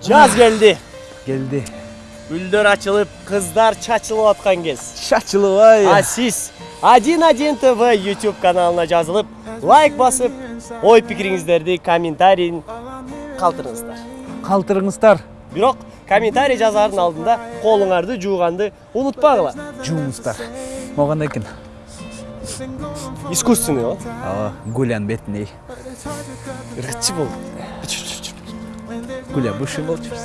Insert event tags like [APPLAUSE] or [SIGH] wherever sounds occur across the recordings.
Жаз келди. Келди. Гүлдөр ачылып, кыздар чачылып аткан кез. Шачылыбай. А сиз 11 ТВ YouTube каналына жазылып, лайк басып, ой пикириңиздерди комментарийин калтырыңыздар. Калтырыңыздар. Бирок комментарий жазаардын алдында колуңарды жууганды унутпагыла. Жуыңыздар. Моган экен. Искусственный о. Ава, Гулян бетине. Ыргытчы бол. Гуля бывший болчубуз.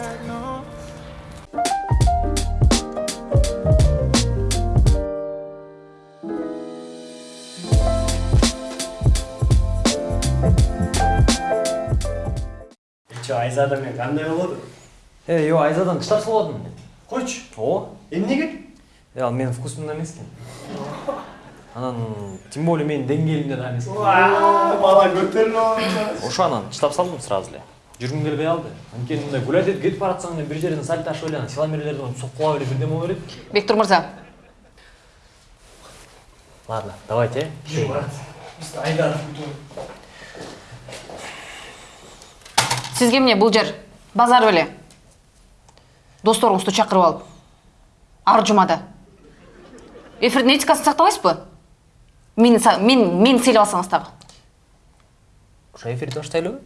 Чо, Айзада мен кандай болду? Э, ё, Айзадан кыштап салып Койчу. О, Эмнеге? э, ал менин вкусумда эмес экен. Анан тем более менин деңгээлимде да эмес. Бала көтөрүлүп Ошо анан чыдап салдым сразу эле. Жүргүм келбей алды. Анткени мындай гулять кетип баратсаң бир жерден сальто ашып эле анан силомерлерден соккула эле бирдеме боло берет. Бектур мырза, Ладно, давайте. э. сизге эмне бул жер базар беле досторуңузду чакырып алып ар жумада эфирдин этикасын сактабайсызбы мени са- мен мени сыйлап алсаңыз дагы Ошо эфирди баштайлыбы?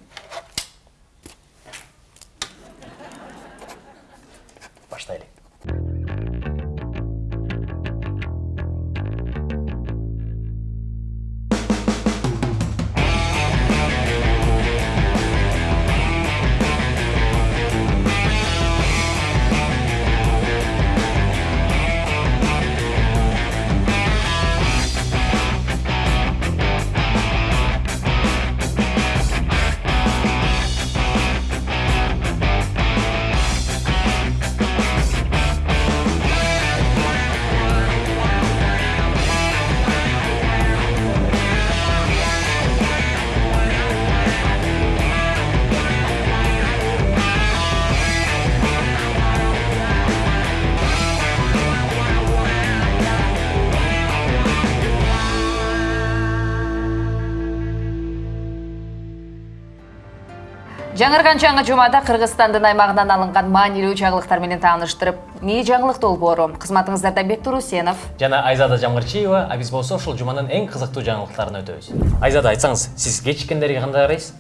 Жаңырган жаңы жумада кыргызстандын аймагынан алынган маанилүү жаңылыктар менен тааныштырып не жаңылык долбоору кызматыңыздарда бектур усенов Жана Айзада Жамгырчиева, а биз болсо ушул жуманын эң кызыктуу жаңылыктарын өтөбүз. Айзада айтсаңыз, сиз кечиккендерге кандай карайсыз?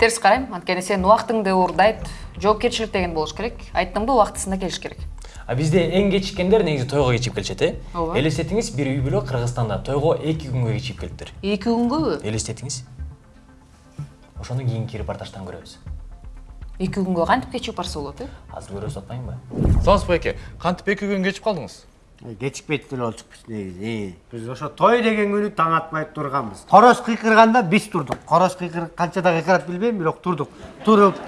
терс карайм анткени сен убактыңды уурдайт жоопкерчилик деген болуш керек айттыңбы убактысында келиш керек А бизде эң кечиккендер негизи тойго кечип келишет, э? Ооба. Элестетиңиз, бир үй бүлө Кыргызстанда тойго 2 күнгө кечип келиптир. эки күнгөбү Элестетиңиз. Ошону кийинки репортаждан көрөбүз. эки күнгө кантип кечигип барса болот э Азыр көрөбүз атпаймынбы? Салыс байке, кантип эки күн кечип калдыңыз? кечикпейт деле болчукпуз негизи биз ошо той деген күнү таң атпай турганбыз короз кыйкырганда биз турдук короз кыйкыр канчада кыйкырат билбейм бирок турдук туруп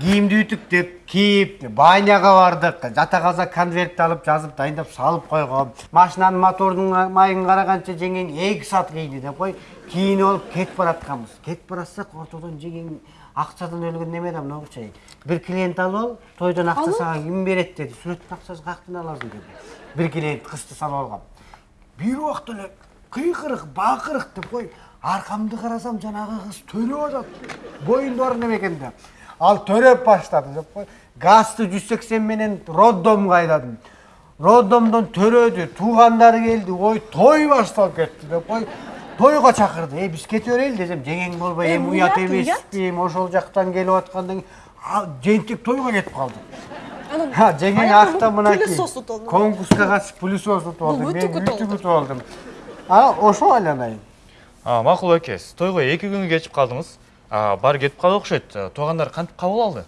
кийимди ütүктөп кийип баняга бардык. Жата калса конвертти алып жазып дайындап салып койгом. Машинанын моторунун майын караганча жеңең эки саат кийди деп кой кийинип алып кетип баратканбыз. Кетип баратсак ортодон жеңең акчадан өлгөн неме да мынагучу бир клиент алып ал тойдон акча сага ким берет деди. Сүрөттүн акчасын каяктан аласың деди. Бир клиент кызды салып алгам. Бир убакта эле кыйкырык бакырык деп кой аркамды карасам жанагы кыз төрөп атат. Боюнда бар неме экен да ал төрөп баштады деп кой газды жүз сексен менен роддомго айдадым роддомдон төрөдү туугандары келди ой той башталып кетти деп кой тойго чакырды. Эй биз кете берели десем жеңең болбой эми уят эмеспи эми ошол жактан келип аткандан кийин жентек тойго кетип калды. Ha, жеңең акта мынакей конкурска катышып пылесос утуп алды мен үтүк утуп алдым. Ошо айланайын. А, макул байке, сиз тойго эки күнгө кечип калдыңыз. А, бар кетип калды окшойт. Туугандар кантип кабыл алды?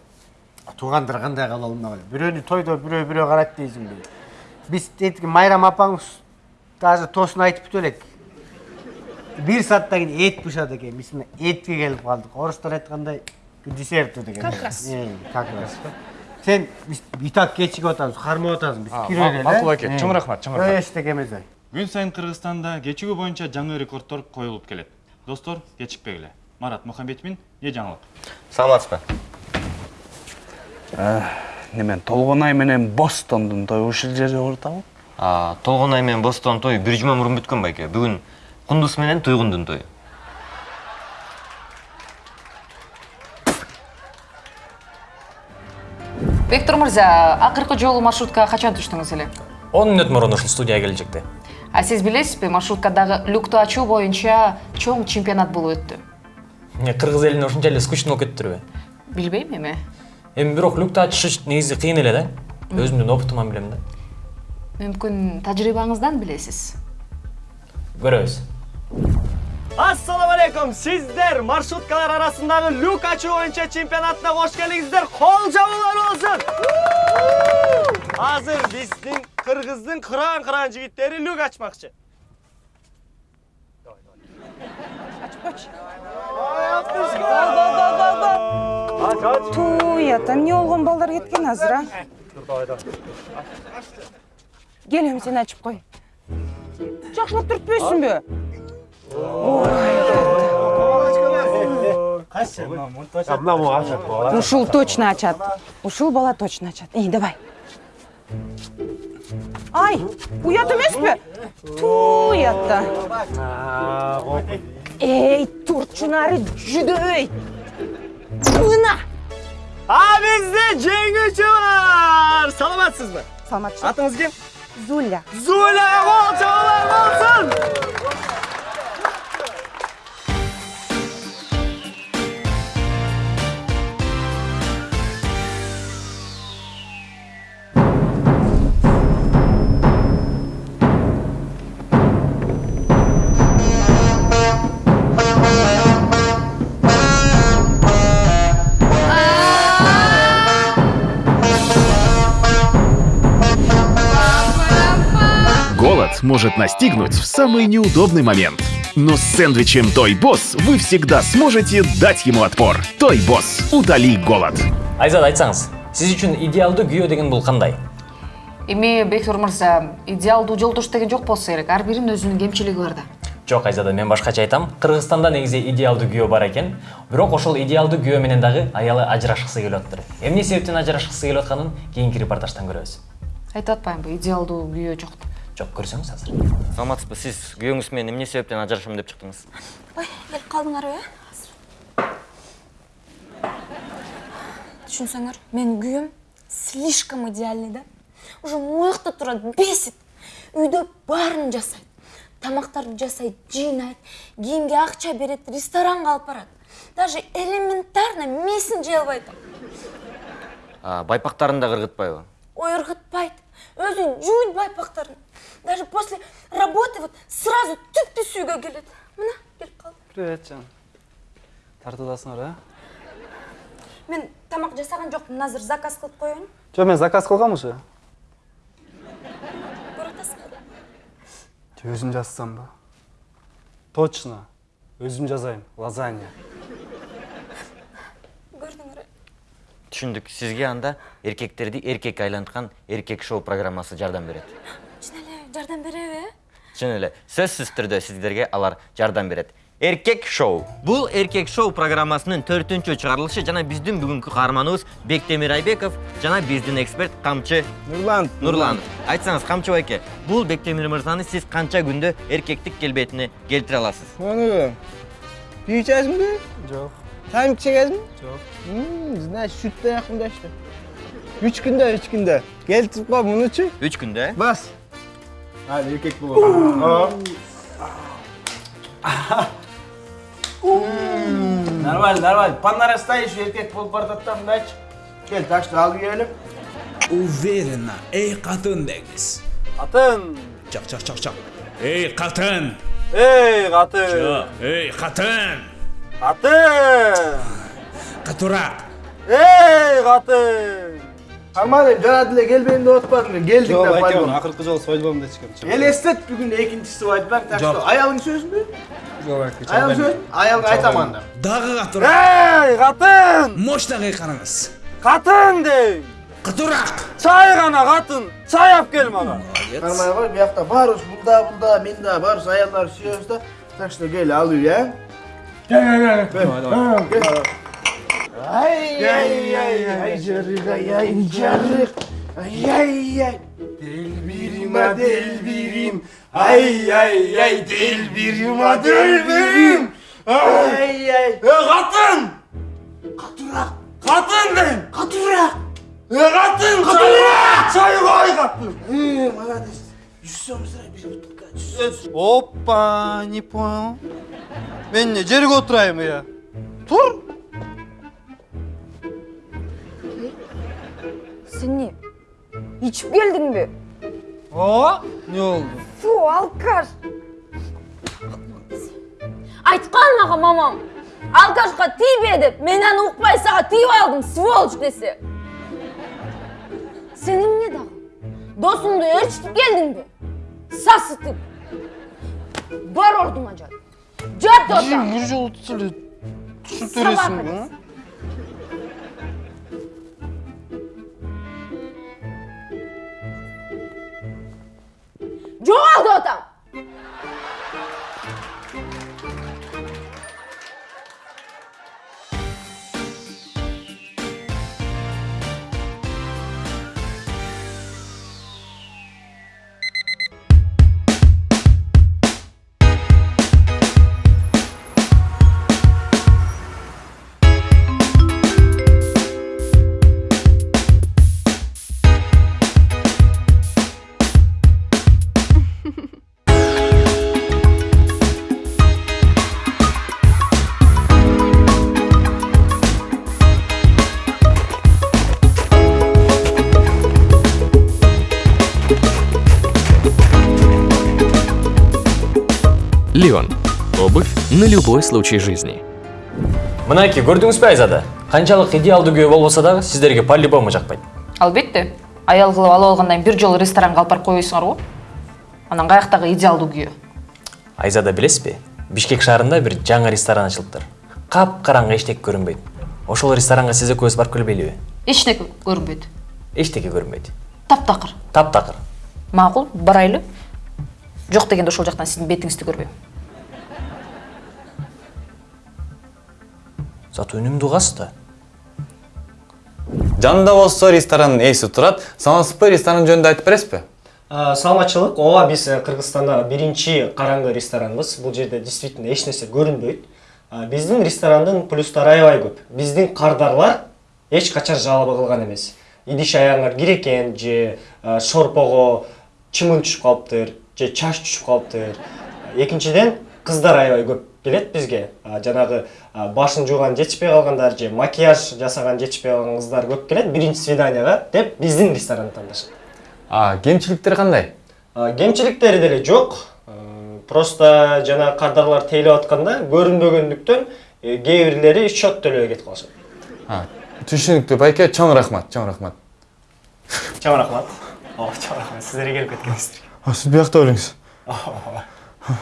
туугандар кандай кабыл алды бирөөнү тойдо бирөө бирөө карайт дейсиңби биз этиги майрам апаңыз даже тоосун айтып бүтө элек бир сааттан кийин эт бышат экен биз мына этке келип калдык орустар айткандай к десерту деген. Как раз как раз сен биз и так кечигип атабыз кармап атасың биз А, кире ма- берели макул байке, чоң рахмат, чоң рахмат. эчтеке эмес ай. Күн сайын Кыргызстанда кечигүү боюнча жаңы рекордтор коюлуп келет. Достор, кечикпегиле. Марат Мухамбетовин, не жаңылык? саламатсызбы? Немен Толгонай менен Бостондун тою ушул жерде? А, толгонай менен бостон той бир жума мурун бүткөн байке. Бүгүн кундуз менен туйгундун тою бектур мырза акыркы жолу маршруткага качан түштүңүз эле? Он мүнөт мурун ушул студияга кележекти а сиз билесизби маршруткадагы люкту ачуу боюнча чоң чемпионат болуп өттү? Эмне кыргыз элине ушунча эле скучно болуп кетиптирби билбейм эми эми бирок люкту ачыш негизи кыйын эле да өзүмдүн опытыман билем да мүмкүн тажрыйбаңыздан билесиз көрөбүз Ассаламу алейкум. Сиздер маршруткалар арасындағы люк ачуу боюнча чемпионатына кош келиңиздер. Кол жабуулар болсун. Азыр биздин кыргыздын кыран-кыран жигиттери люк ачмакчы. Ту, я там не болгон балдар кеткен азыр, а? Келем сен ачып кой. Жакшылап түртпөйсүңбү? Ушул точно ачат. Ушул бала точно ачат. Эй, давай. Ай, уят эмеспи? Ту, уятта. Эй, турчу нары жүдөй. Мына. А бизде жеңүүчү бар. Саламатсызбы? Саламатчы. Атыңыз ким? Зуля. Зуля кол жабуулар болсун. Может настигнуть в самый неудобный момент. Но с сэндвичем Той Босс вы всегда сможете дать ему отпор. Той Босс, утоли голод. айзат айтсаңыз сиз үчүн идеалдуу күйөө деген бул кандай эми бектур мырза идеалдуу жолдош деген жок болсо керек. Ар биринин өзүнүн кемчилиги бар да. Жок айзада мен башкача айтам. Кыргызстанда негизи идеалдуу күйөө бар экен бирок ошол идеалдуу күйөө менен дагы аялы ажырашкысы келип атыптыр эмне себептен ажырашкысы келип атканын кийинки репортаждан көрөбүз айтып атпаймынбы идеалдуу күйөө жок деп жок көрсөңүз азыр саламатсызбы сиз күйөөңүз менен эмне себептен ажырашам деп чыктыңыз Ой, келіп қалдыңарбы э? Түшүнсөңөр, мен күйөөм слишком идеальный да. Уже моякта турат, бесит. Үйдө баарын жасайт. Тамактарды жасайт, жыйнайт, кийимге акча берет, ресторанга алып барат. Даже элементарно месин жей албайт. А, байпактарын да кыргытпайбы Ой, ыргытпайт. Өзү жуйт байпактарын. Даже после работы вот сразу түп түз үйгө келет. Мына, келип калды. Привет, Жан. Тартуудасыңар, а? Мен тамак жасаган жокмун, азыр заказ кылып коеюн. Жо, мен заказ кылгам уже. Көрүп атасыңар. Жо, өзүм жазсамбы? Точно. Өзүм жазайын. Лазанья. Көрдүңөр. э? түшүндүк сизге анда эркектерди эркек айланткан эркек шоу программасы жардам берет жардам береби? чын эле сөзсүз түрдө сиздерге алар жардам берет эркек шоу бул эркек шоу программасынын төртүнчү чыгарылышы жана биздин бүгүнкү каарманыбыз бектемир айбеков жана биздин эксперт камчы Нурлан. нурланов айтсаңыз камчы байке бул бектемир мырзаны сиз канча күндө эркектик келбетине келтире аласыз bir içeceğiz mi? Жок. Içeceğiz mi? Жок. Значит yakında işte. Üç günde, üç günde. Gel tıkla bunu için. үч күндө э Bas. Hadi erkek bu. Aa. Нормально, нормально. Понарастаешь, erkek bol бардаттан дач. Gel taşla al yiyelim. Уверенно. Эй, қатын деңіз. Atın. Чақ, чақ, чақ, чақ. Эй, қатын. Katın. Жо, эй, қатын. Katın. Қатырақ. Ey katın. Harmadım, cana dile gel benim de otmadın. Geldik Жо, de байке, paylaşalım. акыркы жолу bugün de ikincisi var. Ben taşla. Yok. Ayağın söz mü? Жок, söz. Ayağın aytamanda. Дағы қатырақ. Ey katın. Мощнағы қараңыз. Katın de. Қатырақ. Çay kana katın. Çay yap gel bana. Harmaya var bir yakta varız. Bunda bunda minda varız. Ayağlar sürüyoruz da. Taşla gel alıyor ya. Gel gel gel. Gel. Ay ay ay ay carık ay ay carık. Ay ay ay. Delbirima delbirim. Ay ay ay delbirima delbirim. Ay ay. Katın. Katurak. Katın ben. Katurak. E, katın. Katurak. Çayı koy katın. Ee, bana desin. 100 lira bir buçuk kaç. Hoppa Nipon. Ben ne cerik oturayım ya. Tur. Сен не? Içip geldin mi? О, не oldu? Фу, алкаш. Айтқан маған мамам. Алкашқа тиме деп, мен аны ұқпай саған тиіп алдым, сволочь десе. Сенің не дағы? Досыңды өршітіп келдің бе? Сасытып. Бар ордума жат. Жат ота. Bir жол түсілі. Түсіп Сабақ Jonathan! На любой случай жизни. мынакей көрдүңүз бе айзада? Канчалык идеалдуу күйөө болбосо дагы сиздерге по любому жакпайт албетте. Аял кылып алып алгандан бир жолу ресторанга алып барып го анан каяктагы идеалдуу күйөө айзада билесизби бишкек шаарында бир жаңы ресторан ачылыптыр кап караңгы эчтеке көрүнбөйт ошол ресторанга сиз экөөбүз барып келбейлиби эчтеке көрүнбөйт эчтеке көрүнбөйт таптакыр таптакыр макул барайлы. Жок дегенде ошол жактан сиздин бетиңизди көрбөйм зато үнүмдүү кыз да жанында болсо ресторанның ээси турат саламатсызбы ресторан жөнүндө айтып бересизби? Саламатчылык. Ооба биз э, кыргызстанда биринчи караңгы ресторанбыз. Бул жерде действительно эч нерсе көрүнбөйт. А, биздин ресторандын плюстары аябай көп. Биздин кардарлар эч качан жалоба кылган эмес. Идиш аяңар кирекен же э, шорпого чымын түшүп калыптыр же чач түшүп калыптыр. Экинчиден кыздар аябай көп. Келет бизге А, жанагы башын жууган жетишпей калгандар же макияж жасаган жетишпей калган кыздар көп келет биринчи свиданияга деп биздин ресторанды тандашат а кемчиликтери кандай А, кемчиликтери деле жок Э, просто жана кардарлар тейлеп атканда көрүнбөгөндүктөн э, кээ бирлери счет төлөбөй кетип калышат түшүнүктүү байке чоң рахмат чоң рахмат. Чоң рахмат. Ооба чоң рахмат. Сиздер келип кеткениңиздер а сиз биякта белиңиз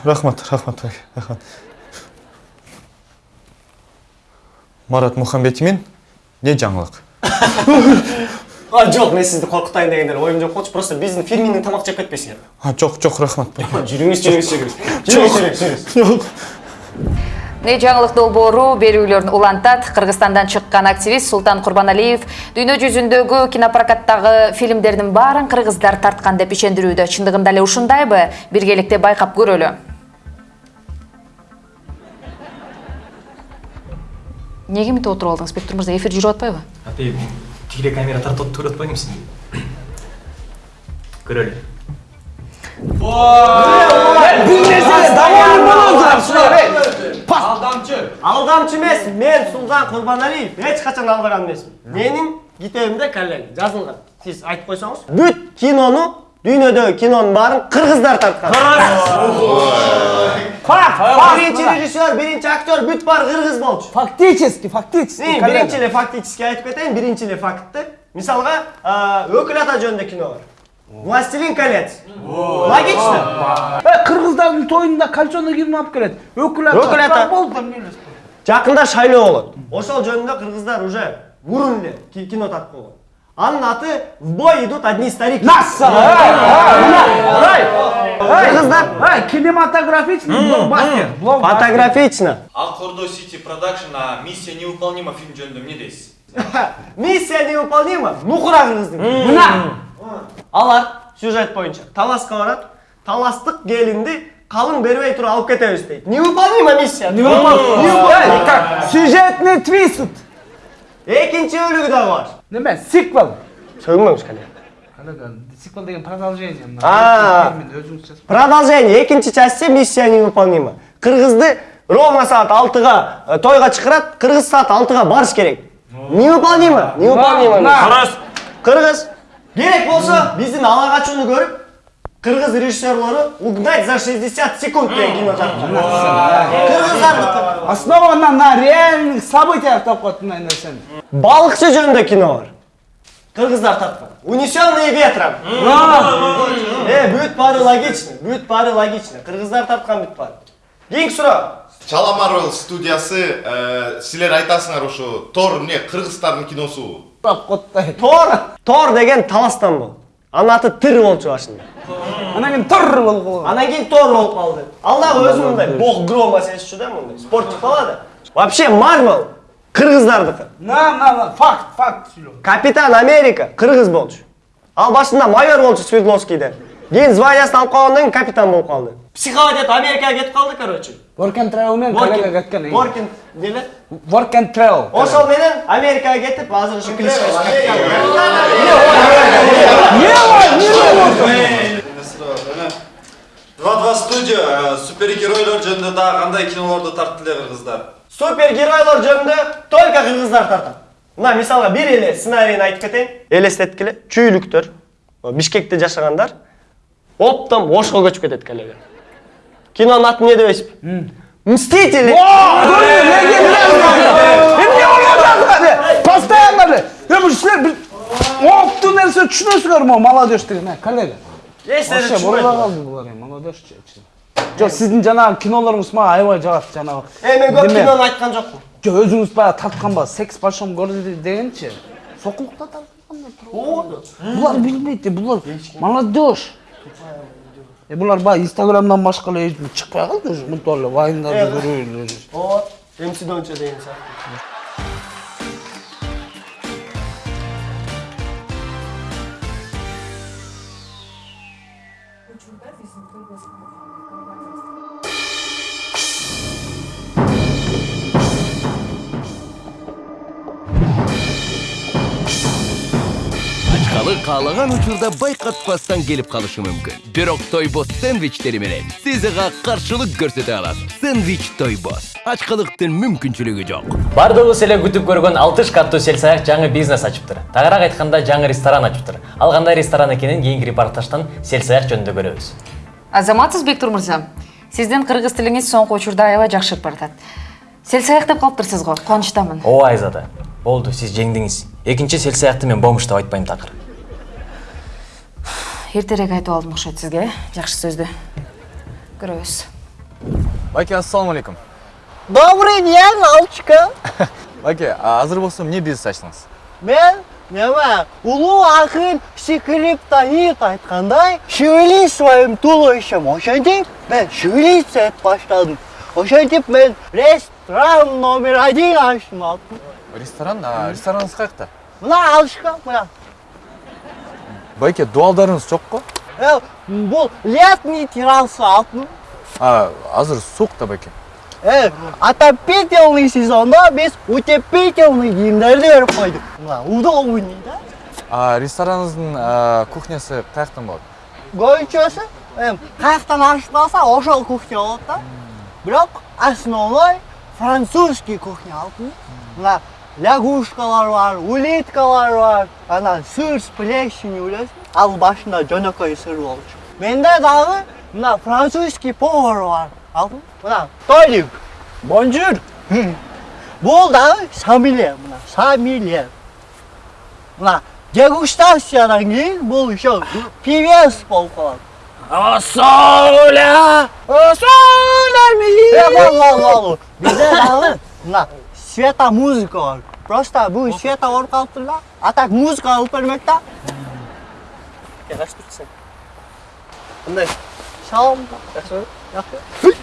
рахмат рахмат байке рахмат. Марат мухамбетимин эмне жаңылык? [LAUGHS] А жок мен сизди коркутайын деген деле оюм жок болчу просто биздин фирменный тамак жеп кетпейсиңер а жок жок рахмат. [LAUGHS] Жүрүңүз жүрүңүз жүрүңүз жүрүңүз жүрүңүз жүрүңүз жок не жаңылык долбоору берүүлөрүн улантат кыргызстандан чыккан активист султан курбаналиев дүйнө жүзүндөгү кинопрокаттагы фильмдердин баарын кыргыздар тарткан деп ишендирүүдө чындыгында эле ушундайбы биргеликте байкап көрөлү неге мынтип отуруп алдыңыз бектур мырза эфир жүрүп атпайбы атей тигиле камера тартып туруп атпаймынбы сизди көрөлү алдамчы алдамчы эмес мен султан курбаналиев эч качан алдаган эмесмин менин китебимде коллега жазылган сиз айтып койсоңуз бүт кинону дүйнөдөгү кинонун баарын кыргыздар тарткан факт биринчи режиссер биринчи актер бүт баары кыргыз болчу Фактически, фактически. Мен биринчи эле фактически айтып кетейин биринчи эле фактты мисалга өкүл ата жөнүндө кино бар властелин колец логично Э, Кыргыздардын тоюнда кольцоны ким алып келет? Өкүл ата. Өкүл ата. Болду жакында шайлоо болот ошол жөнүндө кыргыздар уже мурун эле ки- кино тартып койгон анын аты в бой идут одни старики. Кыргыздар Ай, кинематографичный блокбастер. фотографично. Ал кордо сити продакшн миссия невыполнима фильм жөнүндө эмне дейсиз миссия невыполнима? Нукура кыргыздын мына алар сюжет боюнча таласка барат таластык келинди калың бербей туруп алып кетебиз дейт невыполнима. миссия Сюжетный твист. Экинчи бөлүгү дагы бар Неме? Сиквел. коллега сиквел деген продолжение мына А. Термин өзүңүз жазып продолжение экинчи части миссия невыполнима кыргызды ровно саат алтыга тойга чакырат кыргыз саат алтыга барыш керек невыполнимо невыполнимо На. кыргыз керек болсо биздин ала качууну көрүп кыргыз режиссерлору угнать за 60 секунд деген кино кыргыздар основано на реальных событиях деп коет мындай нерсени балыкчы жөнүндө кино бар кыргыздар тарткан унесенные ветром. Э бүт баары логично бүт баары логично кыргыздар тарткан бүт баары кийинки суроо чала марвел студиясы э, силер айтасыңар ушу тор эмне кыргыздардын киносу. Тор тор деген таластан болду анын аты тыр болчу башында анан кийин тур болгон анан кийин тор болуп калды ал дагы өзү мындай бог грома сезчү да мындай спортик бала да вообще марвел кыргыздардыкы на на на факт факт сүйлө капитан америка кыргыз болчу. Ал башында майор болчу свердловскийде. Кийин званиясын алып калгандан кийин капитан болуп калды психовать этип америкага кетип калды короче. Work and travel менен коллега кеткен воркин деле work and travel. Ошол менен америкага кетип азыр ушу кличкасы два два студия э, супергеройлор жөнүндө дагы кандай кинолорду тартты эле кыргыздар супергеройлор жөнүндө только кыргыздар тартат мына мисалга бир эле сценарийин айтып кетейин элестеткиле чүйлүктөр бишкекте жашагандар оптом ошко көчүп кетет коллега кинонун атын эмне деп айтышпы мстители эмне болуп жатат постоянно эле эми силер бир оптуу нерсе түшүнөсүңөр могу молодежь деген э коллега вообще бурула калды булар эми молодежь жок сиздин жанагы кинолоруңуз мага аябай жагат жанагы э мен көп кинону айткан жокмун жок өзүңүз баягы тартканба секс в большом городе дегенчи сокулукта тарткандар булар билбейт булар молодежь. Э булар баягы инстаграмдан башка эле эч чыкпай калды уже мынтип эле вайндарды көрүп эле ооба мс каалаган учурда байкатпастан келип калышы мүмкүн бирок тойбос сэндвичтери менен сиз ага каршылык көрсөтө аласыз сэндвич тойбос ачкалыктын мүмкүнчүлүгү жок. Баардыгыбыз эле күтүп көргөн алтыш каттуу сел-саяк жаңы бизнес ачыптыр тагыраак айтканда жаңы ресторан ачыптыр ал кандай ресторан экенин кийинки репортаждан сел-саяк жөнүндө көрөбүз. Азаматсыз бектур мырза сиздин кыргыз тилиңиз соңку учурда аябай жакшырып баратат. Селсаяк деп калыптырсыз го кубанычтамын ооба айзада болду сиз жеңдиңиз. Экинчи сел-саякты мен бомуш деп айтпайм такыр эртерээк айтып алдым окшойт сизге э жакшы сөздү көрөбүз байке ассалому алейкум Добрый день, Алчка. [LAUGHS] байке азыр болсо эмне бизнес ачтыңыз Мен неме улуу акын скриптонит айткандай шевели своим туловищем. Ошентип мен шевелиться этип баштадым ошентип мен ресторан номер один ачтым алтын ресторан а рестораныңыз каякта мына алышка мына. Байке дуалдарыңыз жокко Э, бул летний терраса алтын. А азыр суук да байке. Э, отопительный сезонда биз утепительный кийимдерди берип койдук мына удобный да? А, кухнясы каяктан болот көйчөсү эми каяктан ачылса ошол кухня болот да. Бирок основной французский кухня алтын. Мына лягушкалар бар улиткалар бар. Анан сыр с плесенью билесиңби ал башында жөнөкөй сыр болчу менде дагы мына французский повар бар. Алтын мына толик бонжур. [LAUGHS] Бул дагы самиле мына самиле мына дегустациядан кийин бул еще певец болуп калат Соля! Соля мили! Бол, бол, бол. Бизде дагы мына света музыка бар. Просто бул света болуп калыптыр да. А так музыка алып бермек да. качып турсаң кандай Шалом. жакшыбы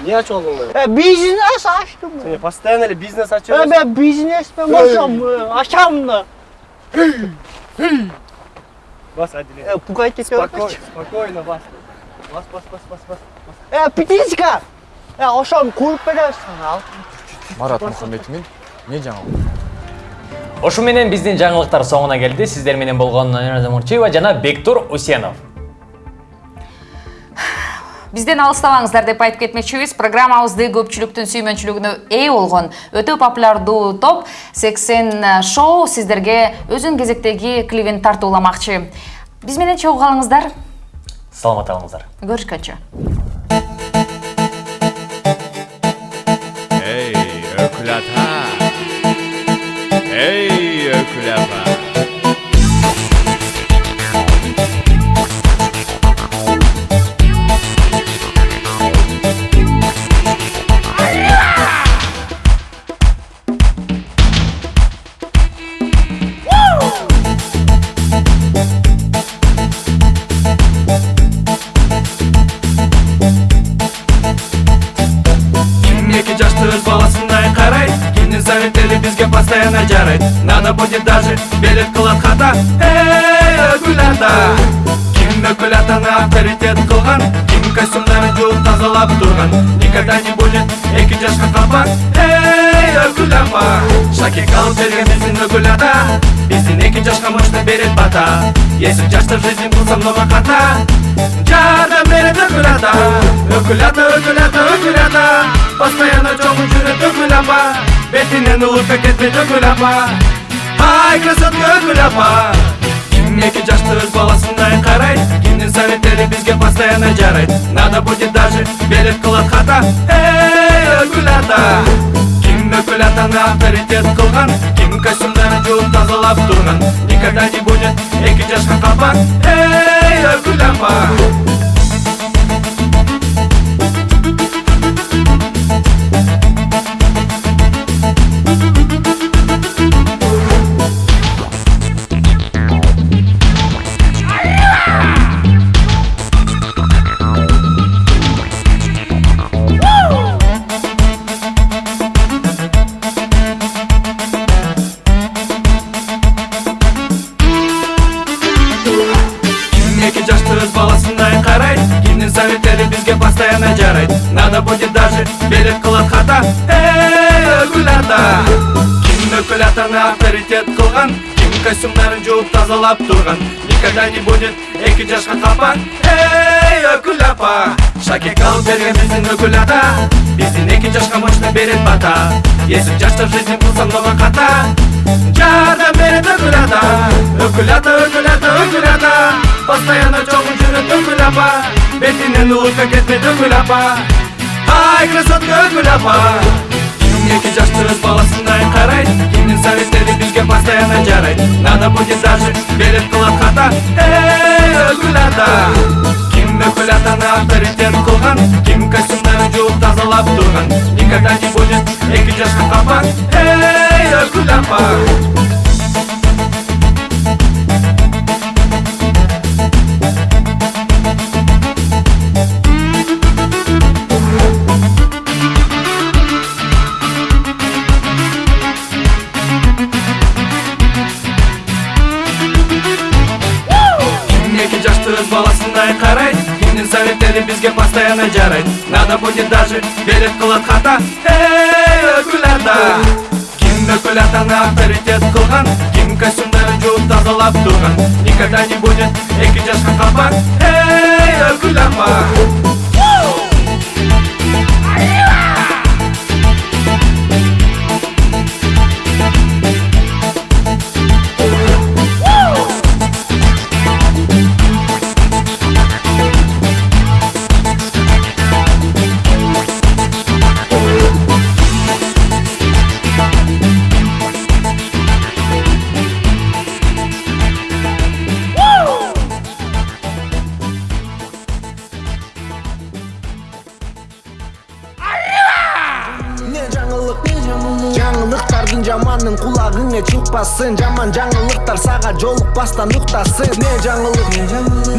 эмне ачып алдың бизнес ачтым. сен постоянно эле бизнес ачып Э, мен бизнеспен болсом э, ачам да. бас адиле Э, пугать ете спокойно бас бас бас бас бас бас Э, птичка. Э, ошону куруп бересиң ал. Марат мухаммедимин эмне жаңылык Ошу менен биздин жаңылыктар соңуна келди. Сиздер менен болгон Айназа Мурчиева жана Бектур Усенов. Бизден алыстабаңыздар деп айтып кетмекчибиз. Программабызды көпчүлүктүн сүймөнчүлүгүнө ээ болгон өтө популярдуу топ 80 шоу сиздерге өзүнүн кезектеги клибин тартууламакчы. Биз менен чогуу калыңыздар. Саламат алыңыздар. Көрүшкөнчө. Надо будет даже белет кылат хата. Эй, ата Ким өкүл атаны авторитет кылган Ким костюмдарын жууп тазалап турган Никогда не будет эки жашка капа Эй, өкүл апа Шакек алып берген биздин өкүл ата Биздин эки жашка мощно берет бата Если жашта в жизни кылсам много хата. Жардам берет өкүл ата Өкүл ата, өкүл ата, өкүл ата Постоянно чоңун жүрөт өкүл апа Бетинен улутка кетпейт өкүл апа Ай, красотка өкүл апа Ким эки жашты өз баласындай карайт Кимдин советтери бизге постоянно жарайт Надо будет даже белет кылат хата Эй, өкүл ата Ким өкүл атаны авторитет кылган Ким костюмдарын жууп тазалап турган Никогда не будет эки жашка капа Эй, өкүл апа Надо будет даже белет кылат хата Эй, ата Ким өкүл атаны авторитет кылган Ким костюмдарын жууп тазалап турган. Никогда не будет эки жашка капа Эй, өкүл апа Шакек алып берген биздин өкүл ата Биздин эки жашка мощно берет бата Если жашта в жизни кылсам много хата Жардам берет өкүл ата, өкүл ата Постоянно чоңун жүрөт өкүл апа Бетинен улутка кетпейт өкүл апа Ай, красотка өкүл апа Ким эки жашты өз баласындай карайт Кимдин советтери бизге постоянно жарайт Надо будет даже белет кылат хата Эй, өкүл ата Ким өкүл атаны авторитет кылган Ким костюмдарын жууп тазалап турган Никогда не будет жолукпастан уктасын не жаңылык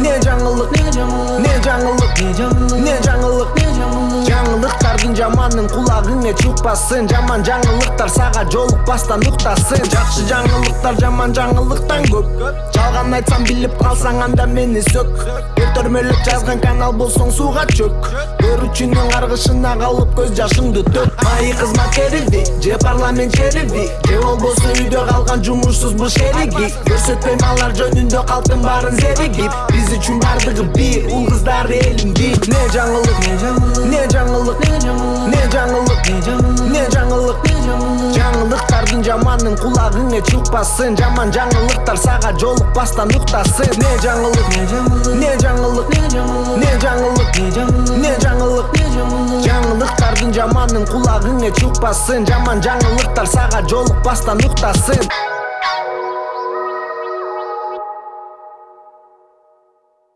не жаңылык не жаңылык не жаңылык жаңылыктардын жаманын кулагыңа чыкпасын жаман жаңылыктар сага жолукпастан уктасын жакшы жаңылыктар жаман жаңылыктан көп. Жалган айтсам билип калсаң анда мени сөк. Көтөрмөлөп жазган канал болсоң сууга чөк. Көрүүчүнүн каргышына калып көз жашыңды төк. Майы кызмат берилди же парламент жерилди же болбосо үйдө калган жаман жумушсузбуз шериги көрсөтпөйм алар жөнүндө калктын баарын зеригип биз үчүн бардыгы бир уул кыздар элим бип не жаңылык не жаңылык не жаңылык не жаңылык не жаңылык. Жаңылыктардын жаманын кулагыңа чыкпасын. Жаман жаңылыктар сага жолукпастан уктасын. Не жаңылык не жаңылык не жаңылык не жаңылык. Жаңылыктардын жаманын кулагыңа чыкпасын. Жаман жаңылыктар сага жолукпастан уктасын